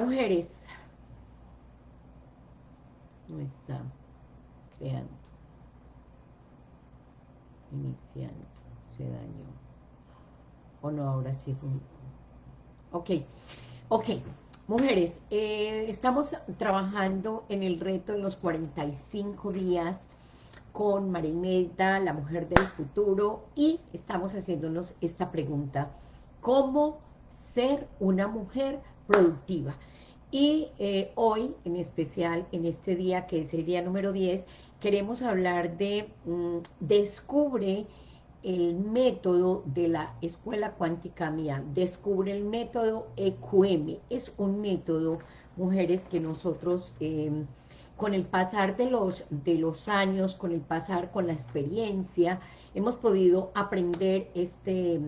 Mujeres. No está. Creando. Iniciando. Se dañó. O no, ahora sí fue. Ok. Ok. Mujeres, eh, estamos trabajando en el reto de los 45 días con Marineta, la mujer del futuro, y estamos haciéndonos esta pregunta. ¿Cómo ser una mujer productiva? Y eh, hoy, en especial, en este día, que es el día número 10, queremos hablar de mm, Descubre el método de la Escuela Cuántica Mía, Descubre el método EQM. Es un método, mujeres, que nosotros... Eh, con el pasar de los, de los años, con el pasar con la experiencia, hemos podido aprender este,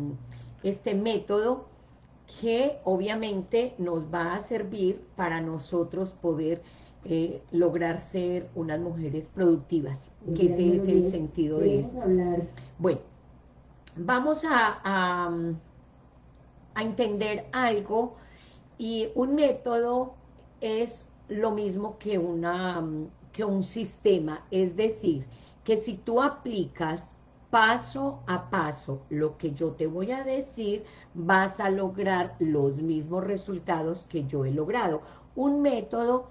este método que obviamente nos va a servir para nosotros poder eh, lograr ser unas mujeres productivas, que ese es el sentido de esto. Bueno, vamos a, a, a entender algo y un método es lo mismo que, una, que un sistema, es decir, que si tú aplicas paso a paso lo que yo te voy a decir, vas a lograr los mismos resultados que yo he logrado. Un método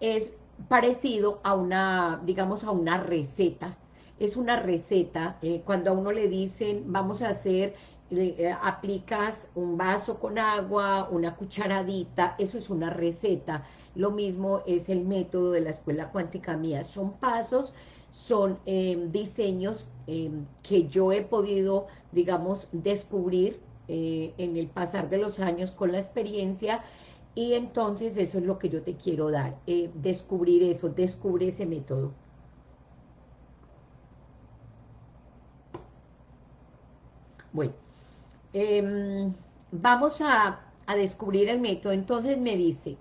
es parecido a una, digamos, a una receta. Es una receta, eh, cuando a uno le dicen, vamos a hacer, eh, aplicas un vaso con agua, una cucharadita, eso es una receta. Lo mismo es el método de la escuela cuántica mía. Son pasos, son em, diseños em, que yo he podido, digamos, descubrir eh, en el pasar de los años con la experiencia y entonces eso es lo que yo te quiero dar, eh, descubrir eso, descubre ese método. Bueno, em, vamos a, a descubrir el método, entonces me dice,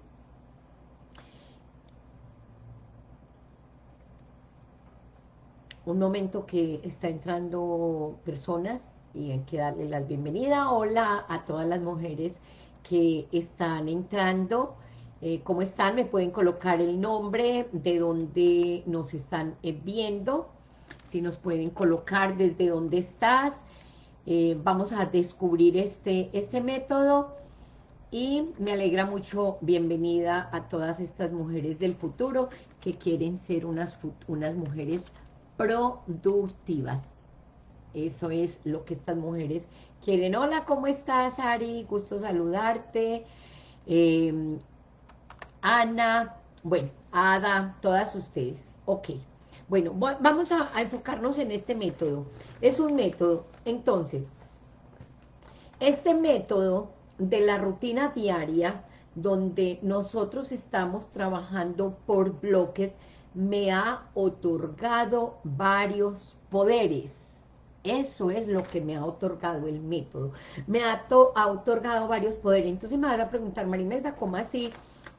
un momento que está entrando personas y hay que darle la bienvenida. Hola a todas las mujeres que están entrando. Eh, ¿Cómo están? Me pueden colocar el nombre de donde nos están eh, viendo. Si nos pueden colocar desde dónde estás. Eh, vamos a descubrir este, este método. Y me alegra mucho, bienvenida a todas estas mujeres del futuro que quieren ser unas, unas mujeres productivas. Eso es lo que estas mujeres quieren. Hola, ¿cómo estás, Ari? Gusto saludarte. Em, Ana, bueno, Ada, todas ustedes. Ok. Bueno, vamos a, a enfocarnos en este método. Es un método, entonces, este método de la rutina diaria, donde nosotros estamos trabajando por bloques, me ha otorgado varios poderes. Eso es lo que me ha otorgado el método. Me ha, otorgado varios poderes. Entonces me van a preguntar, Marimelda, ¿cómo así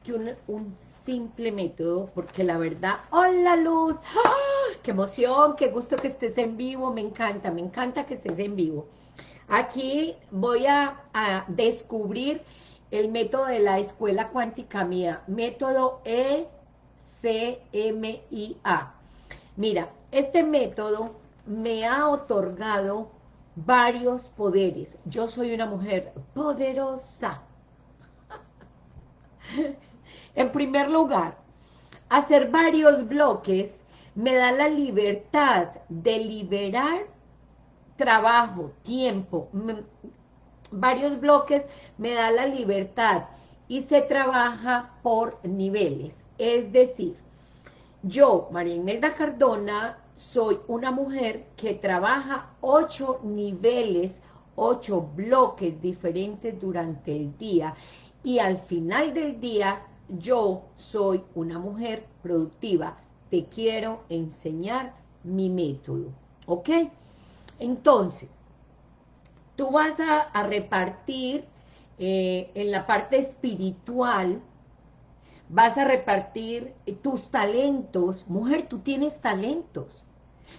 que un, simple método? Porque la verdad, ¡hola Luz! ¡Ah! ¡Qué emoción! ¡Qué gusto que estés en vivo! Me encanta, me encanta que estés en vivo. Aquí voy a, a descubrir el método de la escuela cuántica mía. Método E CMIA. Mira, este método me ha otorgado varios poderes. Yo soy una mujer poderosa. en primer lugar, hacer varios bloques me da la libertad de liberar trabajo, tiempo, varios bloques me da la libertad y se trabaja por niveles. Es decir, yo, María Imelda Cardona, soy una mujer que trabaja ocho niveles, ocho bloques diferentes durante el día y al final del día yo soy una mujer productiva. Te quiero enseñar mi método, ¿ok? Entonces, tú vas a, repartir eh, en la parte espiritual vas a repartir tus talentos. Mujer, tú tienes talentos.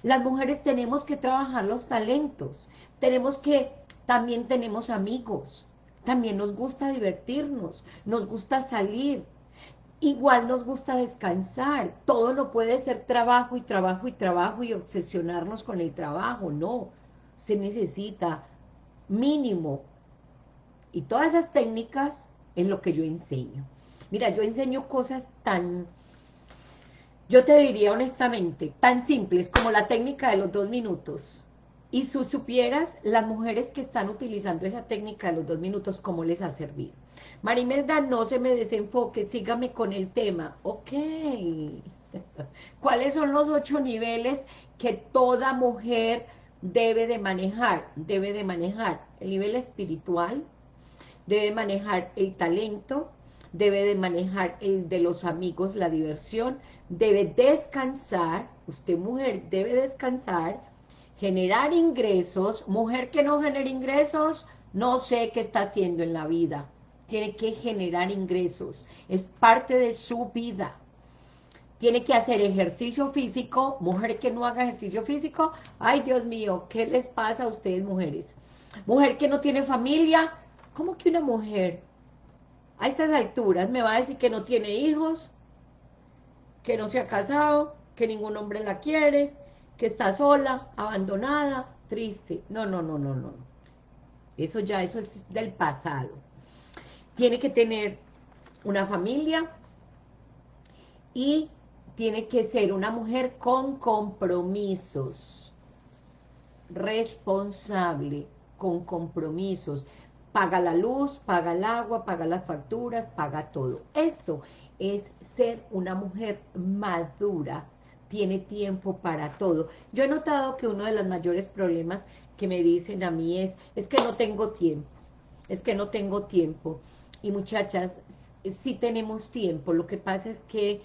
Las mujeres tenemos que trabajar los talentos. Tenemos que, también tenemos amigos. también nos gusta divertirnos, nos gusta salir, igual nos gusta descansar, todo no puede ser trabajo y trabajo y trabajo y obsesionarnos con el trabajo, no, se necesita mínimo, y todas esas técnicas es lo que yo enseño. Mira, yo enseño cosas tan, yo te diría honestamente, tan simples como la técnica de los dos minutos, y si supieras las mujeres que están utilizando esa técnica de los dos minutos, cómo les ha servido. Marimelda, no se me desenfoque, sígame con el tema. Ok. ¿Cuáles son los ocho niveles que toda mujer debe de manejar? Debe de manejar el nivel espiritual, debe manejar el talento, debe de manejar el de los amigos, la diversión, debe descansar, usted mujer debe descansar, generar ingresos, mujer que no genera ingresos, no sé qué está haciendo en la vida, tiene que generar ingresos, es parte de su vida, tiene que hacer ejercicio físico, mujer que no haga ejercicio físico, ay Dios mío, ¿qué les pasa a ustedes mujeres? Mujer que no tiene familia, ¿cómo que una mujer a estas alturas me va a decir que no tiene hijos, que no se ha casado, que ningún hombre la quiere, que está sola, abandonada, triste. No, no, no, no, no. Eso ya, eso es del pasado. Tiene que tener una familia y tiene que ser una mujer con compromisos, responsable, con compromisos. Paga la luz, paga el agua, paga las facturas, paga todo. Esto es ser una mujer madura, tiene tiempo para todo. Yo he notado que uno de los mayores problemas que me dicen a mí es, es que no tengo tiempo, es que no tengo tiempo. Y muchachas, sí tenemos tiempo, lo que pasa es que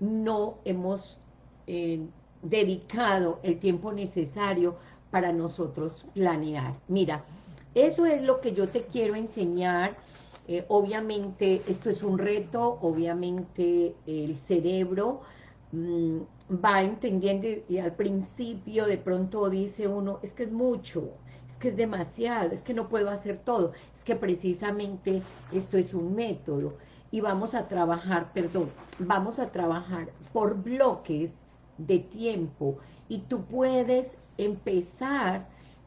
no hemos eh, dedicado el tiempo necesario para nosotros planear. Mira, eso es lo que yo te quiero enseñar, eh, obviamente esto es un reto, obviamente el cerebro mm, va entendiendo y, al principio de pronto dice uno, es que es mucho, es que es demasiado, es que no puedo hacer todo, es que precisamente esto es un método y vamos a trabajar, perdón, vamos a trabajar por bloques de tiempo. Y tú puedes empezar,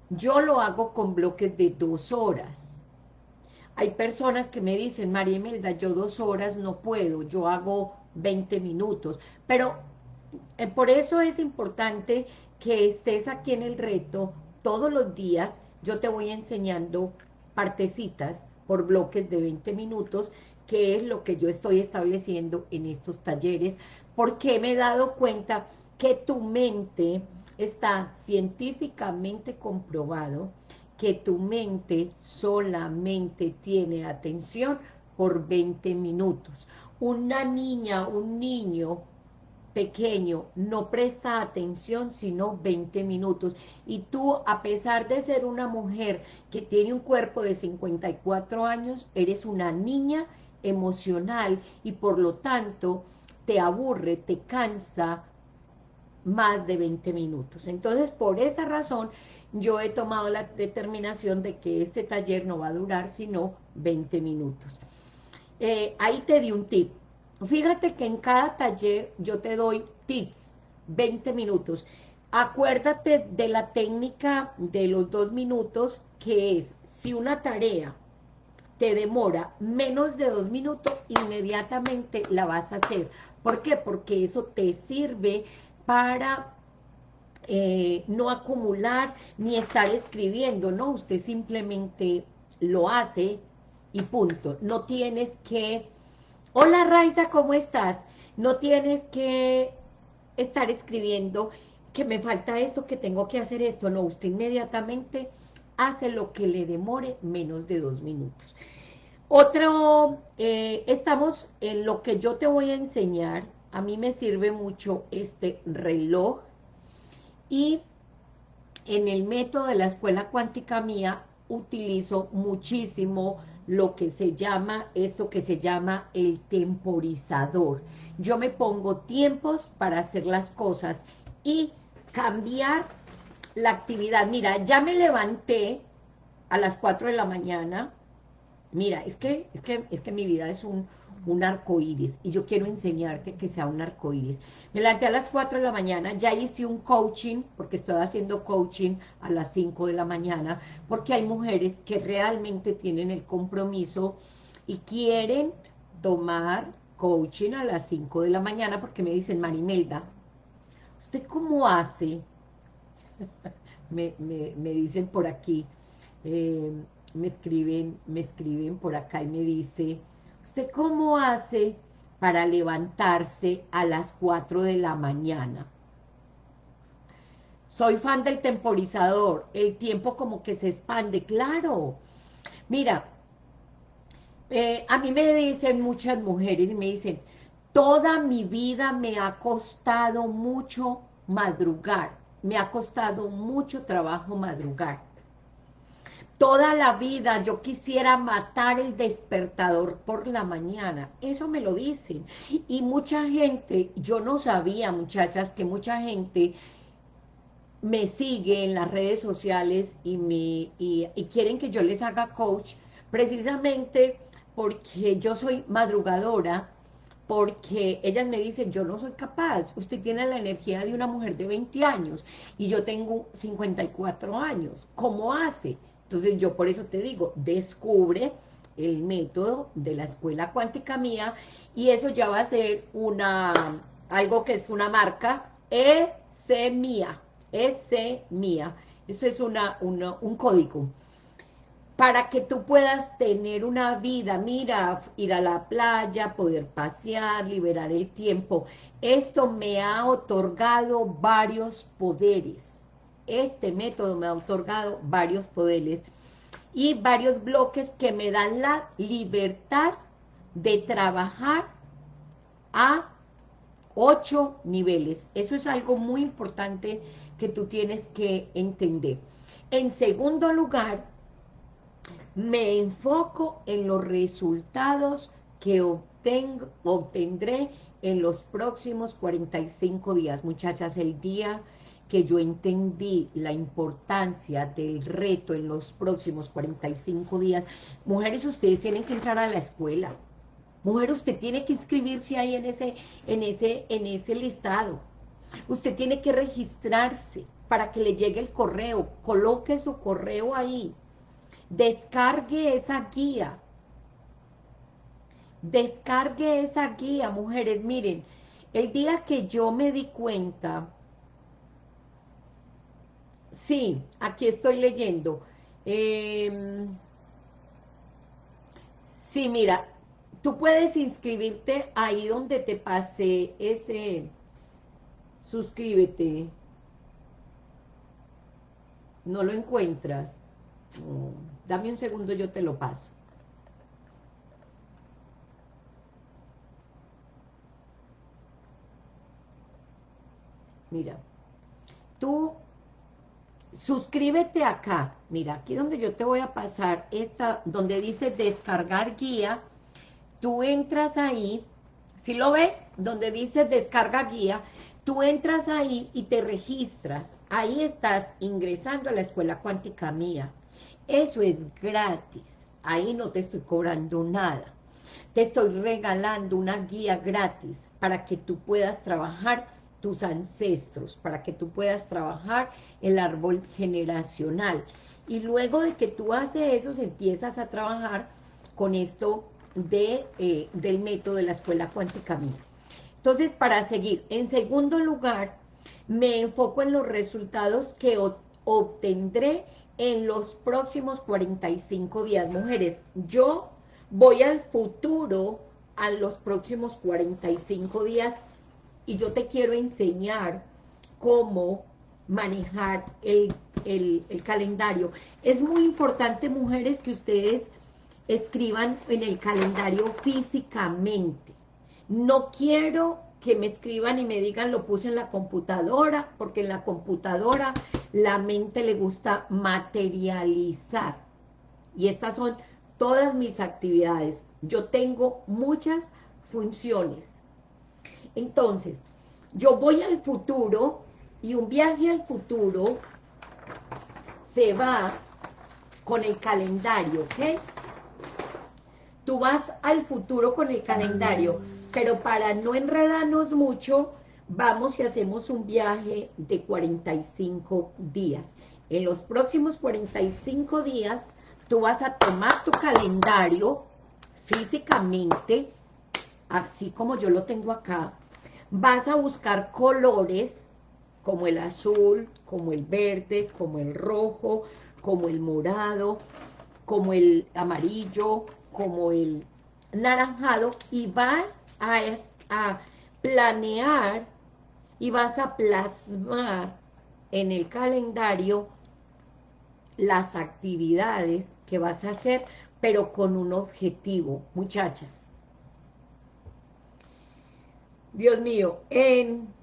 yo lo hago con bloques de dos horas, hay personas que me dicen, María Imelda, yo dos horas no puedo, yo hago 20 minutos, pero eh, por eso es importante que estés aquí en el reto todos los días. Yo te voy enseñando partecitas por bloques de 20 minutos, que es lo que yo estoy estableciendo en estos talleres, porque me he dado cuenta que tu mente está científicamente comprobado que tu mente solamente tiene atención por 20 minutos. Una niña, un niño pequeño no presta atención sino 20 minutos y tú a pesar de ser una mujer que tiene un cuerpo de 54 años eres una niña emocional y por lo tanto te aburre, te cansa más de 20 minutos. Entonces por esa razón yo he tomado la determinación de que este taller no va a durar sino 20 minutos. Eh, ahí te di un tip Fíjate que en cada taller yo te doy tips, 20 minutos. Acuérdate de la técnica de los dos minutos, que es, si una tarea te demora menos de dos minutos, inmediatamente la vas a hacer. ¿Por qué? Porque eso te sirve para eh, no acumular ni estar escribiendo, ¿no? Usted simplemente lo hace y punto. No tienes que Hola Raiza, ¿cómo estás? No tienes que estar escribiendo que me falta esto, que tengo que hacer esto. No, usted inmediatamente hace lo que le demore menos de dos minutos. Otro, eh, estamos en lo que yo te voy a enseñar. A mí me sirve mucho este reloj. Y en el método de la escuela cuántica mía utilizo muchísimo lo que se llama, esto que se llama el temporizador. Yo me pongo tiempos para hacer las cosas y cambiar la actividad. Mira, ya me levanté a las 4 de la mañana, mira, es que, es que, es que mi vida es un, un arco iris y yo quiero enseñarte que sea un arco iris. Me levanté a las 4 de la mañana, ya hice un coaching, porque estoy haciendo coaching a las 5 de la mañana, porque hay mujeres que realmente tienen el compromiso y quieren tomar coaching a las 5 de la mañana, porque me dicen, Marimelda, ¿usted cómo hace? me, dicen por aquí, eh, me escriben, me escriben por acá y me dice, ¿usted cómo hace para levantarse a las 4 de la mañana? Soy fan del temporizador, el tiempo como que se expande, claro. Mira, eh, a mí me dicen muchas mujeres, me dicen, toda mi vida me ha costado mucho madrugar, me ha costado mucho trabajo madrugar toda la vida yo quisiera matar el despertador por la mañana. Eso me lo dicen. Y mucha gente, yo no sabía, muchachas, que mucha gente me sigue en las redes sociales y, me, y, quieren que yo les haga coach, precisamente porque yo soy madrugadora, porque ellas me dicen, yo no soy capaz, usted tiene la energía de una mujer de 20 años, y yo tengo 54 años, ¿cómo hace? Entonces yo por eso te digo, descubre el método de la escuela cuántica mía y eso ya va a ser una algo que es una marca ese mía, ese mía. Eso es una, un código. Para que tú puedas tener una vida, mira, ir a la playa, poder pasear, liberar el tiempo. Esto me ha otorgado varios poderes este método me ha otorgado varios poderes y varios bloques que me dan la libertad de trabajar a ocho niveles. Eso es algo muy importante que tú tienes que entender. En segundo lugar, me enfoco en los resultados que obtengo, obtendré en los próximos 45 días. Muchachas, el día que yo entendí la importancia del reto en los próximos 45 días. Mujeres, ustedes tienen que entrar a la escuela. Mujer, usted tiene que inscribirse ahí en ese, en ese, en ese listado. Usted tiene que registrarse para que le llegue el correo. Coloque su correo ahí. Descargue esa guía. Descargue esa guía, mujeres. Miren, el día que yo me di cuenta Sí, aquí estoy leyendo. Em, sí, mira, tú puedes inscribirte ahí donde te pase ese... Suscríbete. No lo encuentras. dame un segundo, yo te lo paso. Mira, tú suscríbete acá, mira, aquí donde yo te voy a pasar esta, donde dice descargar guía, tú entras ahí, si lo ves, donde dice descarga guía, tú entras ahí y te registras, ahí estás ingresando a la escuela cuántica mía, eso es gratis, ahí no te estoy cobrando nada, te estoy regalando una guía gratis para que tú puedas trabajar tus ancestros, para que tú puedas trabajar el árbol generacional. Y luego de que tú haces eso, empiezas a trabajar con esto de, eh, del método de la escuela cuántica mía. Entonces, para seguir, en segundo lugar, me enfoco en los resultados que obtendré en los próximos 45 días. Mujeres, yo voy al futuro a los próximos 45 días y yo te quiero enseñar cómo manejar el, calendario. Es muy importante, mujeres, que ustedes escriban en el calendario físicamente. No quiero que me escriban y me digan lo puse en la computadora, porque en la computadora la mente le gusta materializar. Y estas son todas mis actividades. Yo tengo muchas funciones entonces, yo voy al futuro y un viaje al futuro se va con el calendario, ¿ok? tú vas al futuro con el calendario, pero para no enredarnos mucho, vamos y hacemos un viaje de 45 días. En los próximos 45 días, tú vas a tomar tu calendario físicamente, así como yo lo tengo acá, vas a buscar colores como el azul, como el verde, como el rojo, como el morado, como el amarillo, como el naranjado y vas a, a planear y vas a plasmar en el calendario las actividades que vas a hacer, pero con un objetivo, muchachas. Dios mío, en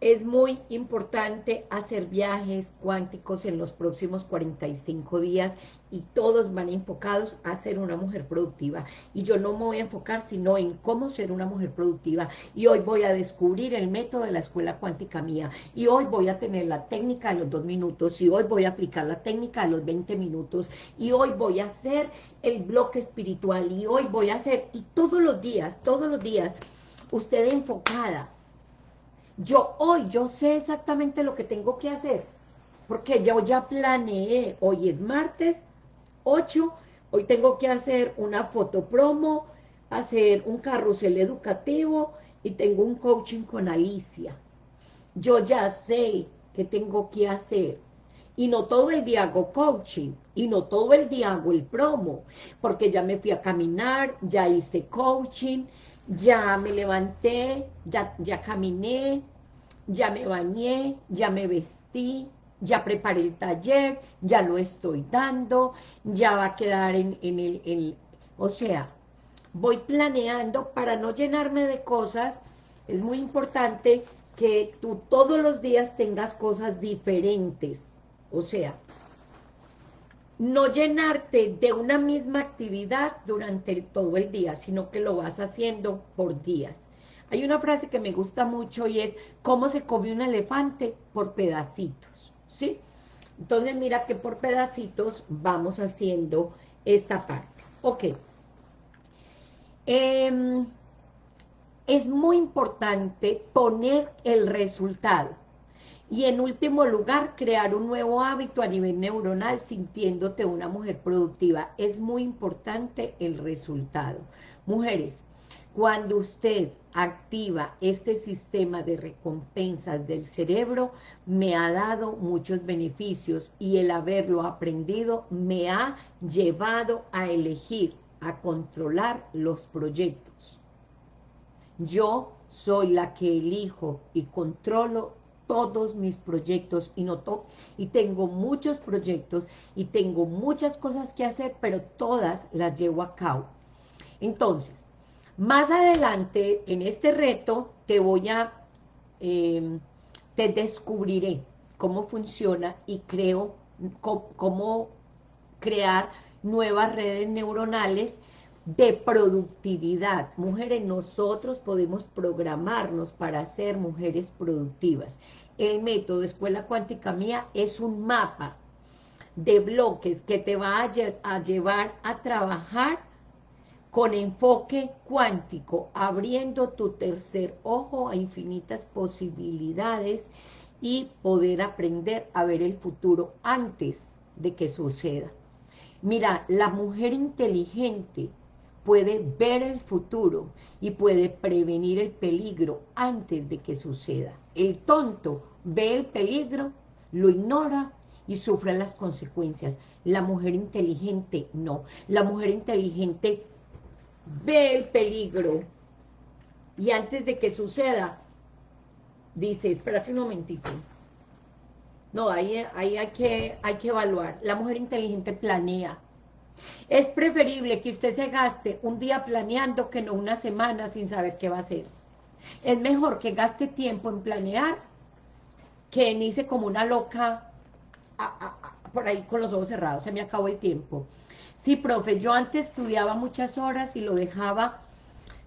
es muy importante hacer viajes cuánticos en los próximos 45 días y todos van enfocados a ser una mujer productiva. Y yo no me voy a enfocar sino en cómo ser una mujer productiva. Y hoy voy a descubrir el método de la escuela cuántica mía. Y hoy voy a tener la técnica de los dos minutos. Y hoy voy a aplicar la técnica de los 20 minutos. Y hoy voy a hacer el bloque espiritual. Y hoy voy a hacer, y todos los días, todos los días, usted enfocada yo hoy, yo sé exactamente lo que tengo que hacer, porque yo ya planeé, hoy es martes 8, hoy tengo que hacer una foto promo, hacer un carrusel educativo y tengo un coaching con Alicia. Yo ya sé qué tengo que hacer. Y no todo el día hago coaching, y no todo el día hago el promo, porque ya me fui a caminar, ya hice coaching, ya me levanté, ya, ya caminé, ya me bañé, ya me vestí, ya preparé el taller, ya lo estoy dando, ya va a quedar en, el, el... O sea, voy planeando para no llenarme de cosas, es muy importante que tú todos los días tengas cosas diferentes, o sea, no llenarte de una misma actividad durante todo el día, sino que lo vas haciendo por días. Hay una frase que me gusta mucho y es, ¿cómo se come un elefante? Por pedacitos, ¿sí? Entonces mira que por pedacitos vamos haciendo esta parte. Ok. Em, es muy importante poner el resultado. Y en último lugar, crear un nuevo hábito a nivel neuronal sintiéndote una mujer productiva. Es muy importante el resultado. Mujeres, cuando usted activa este sistema de recompensas del cerebro, me ha dado muchos beneficios y el haberlo aprendido me ha llevado a elegir, a controlar los proyectos. Yo soy la que elijo y controlo todos mis proyectos y, noto, y tengo muchos proyectos y tengo muchas cosas que hacer, pero todas las llevo a cabo. Entonces, más adelante, en este reto, te voy a, em, te descubriré cómo funciona y creo, cómo crear nuevas redes neuronales de productividad. Mujeres, nosotros podemos programarnos para ser mujeres productivas. El método Escuela Cuántica Mía es un mapa de bloques que te va a, a llevar a trabajar con enfoque cuántico, abriendo tu tercer ojo a infinitas posibilidades y poder aprender a ver el futuro antes de que suceda. Mira, la mujer inteligente puede ver el futuro y puede prevenir el peligro antes de que suceda. El tonto ve el peligro, lo ignora y sufre las consecuencias. La mujer inteligente no. La mujer inteligente ve el peligro y antes de que suceda, dice, espérate un momentito. No, ahí, hay, que, hay que evaluar. La mujer inteligente planea, es preferible que usted se gaste un día planeando que no una semana sin saber qué va a hacer. Es mejor que gaste tiempo en planear que en irse como una loca por ahí con los ojos cerrados. Se me acabó el tiempo. Sí, profe, yo antes estudiaba muchas horas y lo dejaba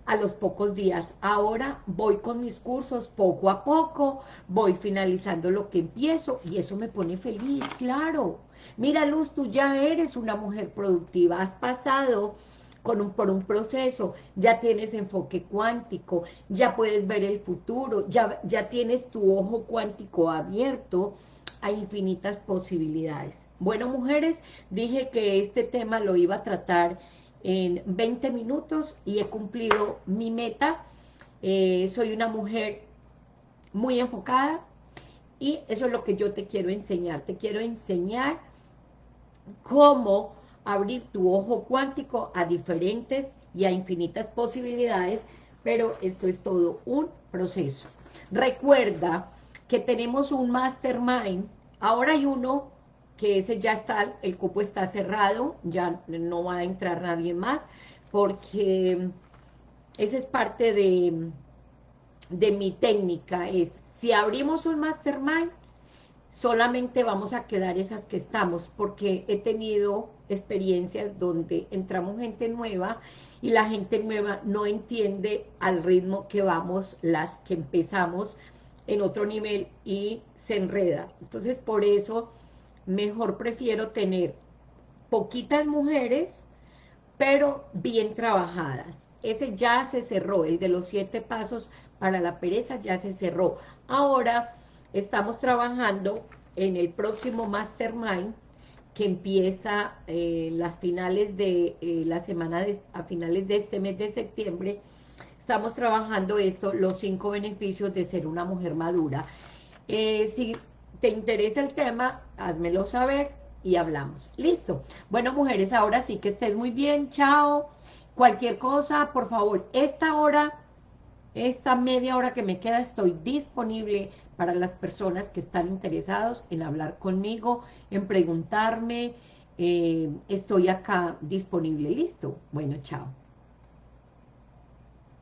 a los pocos días. Ahora voy con mis cursos poco a poco, voy finalizando lo que empiezo y eso me pone feliz, claro. Mira, Luz, tú ya eres una mujer productiva, has pasado con un, por un proceso, ya tienes enfoque cuántico, ya puedes ver el futuro, ya, ya tienes tu ojo cuántico abierto a infinitas posibilidades. Bueno, mujeres, dije que este tema lo iba a tratar en 20 minutos y he cumplido mi meta. Eh, soy una mujer muy enfocada y eso es lo que yo te quiero enseñar. Te quiero enseñar cómo abrir tu ojo cuántico a diferentes y a infinitas posibilidades, pero esto es todo un proceso. Recuerda que tenemos un mastermind, ahora hay uno que ese ya está, el cupo está cerrado, ya no va a entrar nadie más, porque esa es parte de, de mi técnica, es si abrimos un mastermind, solamente vamos a quedar esas que estamos, porque he tenido experiencias donde entramos gente nueva y la gente nueva no entiende al ritmo que vamos las que empezamos en otro nivel y se enreda. Entonces, por eso, mejor prefiero tener poquitas mujeres, pero bien trabajadas. Ese ya se cerró, el de los siete pasos para la pereza ya se cerró. Ahora estamos trabajando en el próximo Mastermind que empieza eh, las finales de eh, la semana, a finales de este mes de septiembre, estamos trabajando esto, los cinco beneficios de ser una mujer madura. Eh, si te interesa el tema, házmelo saber y hablamos. Listo. Bueno, mujeres, ahora sí que estés muy bien. Chao. Cualquier cosa, por favor, esta hora esta media hora que me queda estoy disponible para las personas que están interesados en hablar conmigo, en preguntarme. Eh, estoy acá disponible. ¿Listo? Bueno, chao.